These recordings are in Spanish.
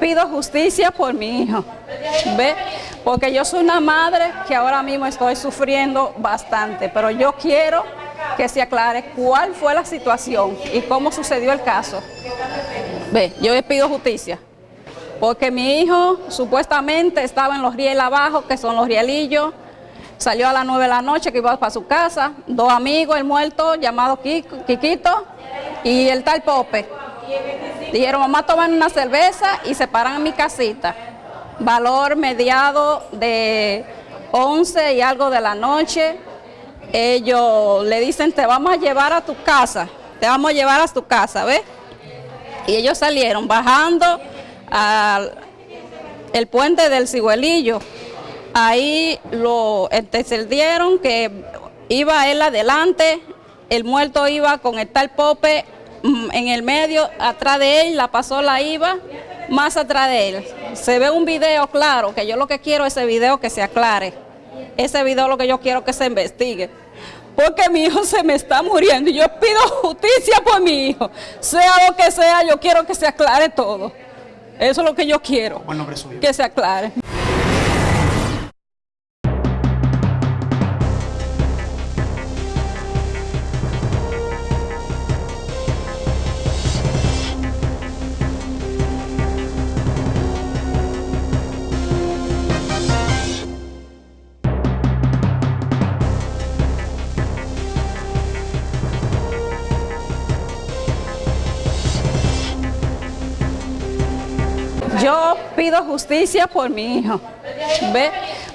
pido justicia por mi hijo, ¿ve? Porque yo soy una madre que ahora mismo estoy sufriendo bastante, pero yo quiero que se aclare cuál fue la situación y cómo sucedió el caso. Ve, yo le pido justicia, porque mi hijo supuestamente estaba en los rieles abajo, que son los rielillos, salió a las 9 de la noche que iba para su casa, dos amigos, el muerto llamado Kikito y el tal Pope. Dijeron, mamá, toman una cerveza y se paran en mi casita. Valor mediado de 11 y algo de la noche. Ellos le dicen, te vamos a llevar a tu casa, te vamos a llevar a tu casa, ¿ves? Y ellos salieron bajando al el puente del Ciguelillo. Ahí lo entendieron que iba él adelante, el muerto iba con el tal Pope en el medio, atrás de él, la pasó la iba más atrás de él. Se ve un video claro, que yo lo que quiero es ese video que se aclare. Ese video lo que yo quiero que se investigue. Porque mi hijo se me está muriendo y yo pido justicia por mi hijo. Sea lo que sea, yo quiero que se aclare todo. Eso es lo que yo quiero. Buen nombre suyo. Que se aclare. Yo pido justicia por mi hijo, ¿ve?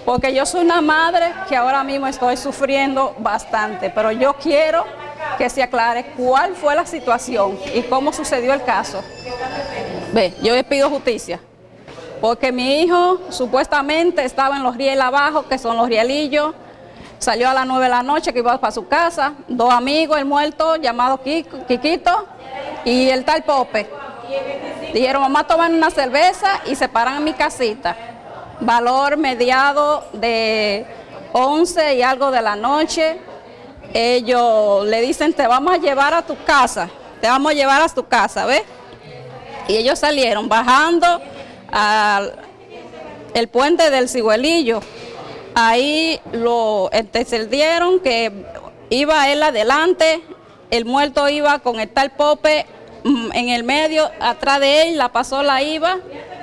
Porque yo soy una madre que ahora mismo estoy sufriendo bastante, pero yo quiero que se aclare cuál fue la situación y cómo sucedió el caso. Ve, yo le pido justicia, porque mi hijo supuestamente estaba en los rieles abajo, que son los rielillos, salió a las 9 de la noche que iba para su casa, dos amigos, el muerto llamado Kikito y el tal Pope. Dijeron, mamá, toman una cerveza y se paran en mi casita. Valor mediado de 11 y algo de la noche. Ellos le dicen, te vamos a llevar a tu casa, te vamos a llevar a tu casa, ¿ves? Y ellos salieron bajando al el puente del Ciguelillo. Ahí lo entendieron que iba él adelante, el muerto iba con el tal Pope en el medio, atrás de él, la pasó la iba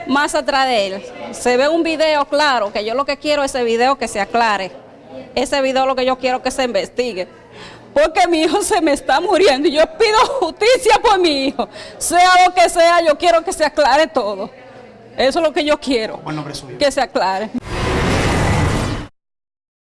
más atrás de él. Se ve un video claro, que yo lo que quiero es ese video que se aclare. Ese video lo que yo quiero que se investigue. Porque mi hijo se me está muriendo y yo pido justicia por mi hijo. Sea lo que sea, yo quiero que se aclare todo. Eso es lo que yo quiero. Buen nombre suyo. Que se aclare.